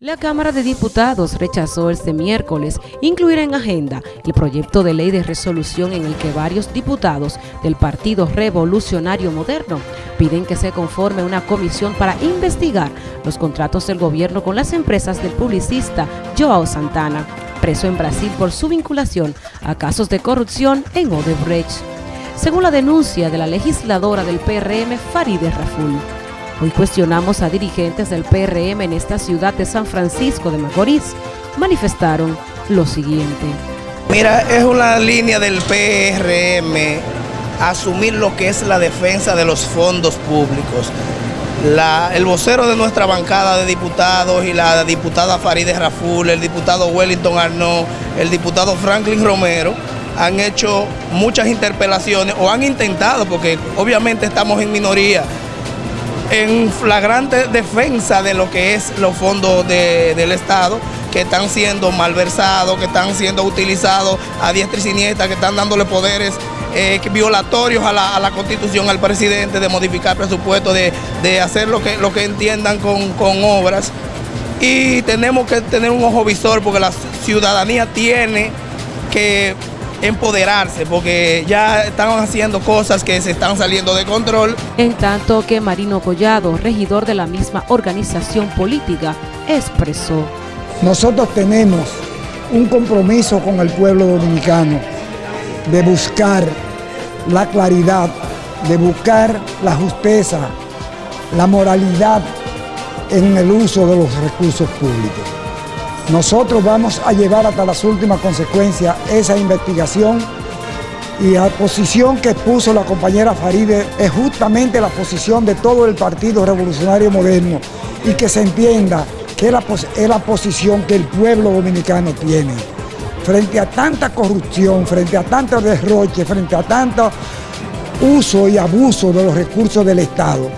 La Cámara de Diputados rechazó este miércoles incluir en agenda el proyecto de ley de resolución en el que varios diputados del Partido Revolucionario Moderno piden que se conforme una comisión para investigar los contratos del gobierno con las empresas del publicista Joao Santana, preso en Brasil por su vinculación a casos de corrupción en Odebrecht. Según la denuncia de la legisladora del PRM Farideh Raful. Hoy cuestionamos a dirigentes del PRM en esta ciudad de San Francisco de Macorís. Manifestaron lo siguiente. Mira, es una línea del PRM asumir lo que es la defensa de los fondos públicos. el vocero de nuestra bancada de diputados y la diputada Farideh Raful, el diputado Wellington Arnaud, el diputado Franklin Romero, han hecho muchas interpelaciones o han intentado, porque obviamente estamos en minoría, en flagrante defensa de lo que es los fondos del Estado que están siendo malversados, que están siendo utilizados a diestra y siniestra, que están dándole poderes eh, violatorios a la, Constitución, al presidente, de modificar presupuesto, de, de hacer lo que, lo que entiendan con, con obras. Y tenemos que tener un ojo visor porque la ciudadanía tiene que empoderarse porque ya están haciendo cosas que se están saliendo de control. En tanto que Marino Collado, regidor de la misma organización política, expresó. Nosotros tenemos un compromiso con el pueblo dominicano de buscar la claridad, de buscar la justeza, la moralidad en el uso de los recursos públicos. Nosotros vamos a llevar hasta las últimas consecuencias esa investigación y la posición que puso la compañera Faride es justamente la posición de todo el Partido Revolucionario Moderno y que se entienda que es la, es la posición que el pueblo dominicano tiene. Frente a tanta corrupción, frente a tanto derroche, frente a tanto uso y abuso de los recursos del Estado,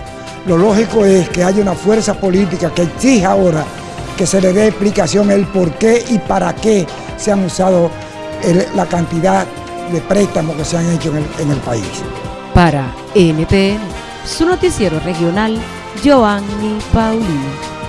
lo lógico es que haya una fuerza política que exija ahora que se le dé explicación el por qué y para qué se han usado la cantidad de préstamos que se han hecho en el, país. Para NTN, su noticiero regional, Joanny Paulino.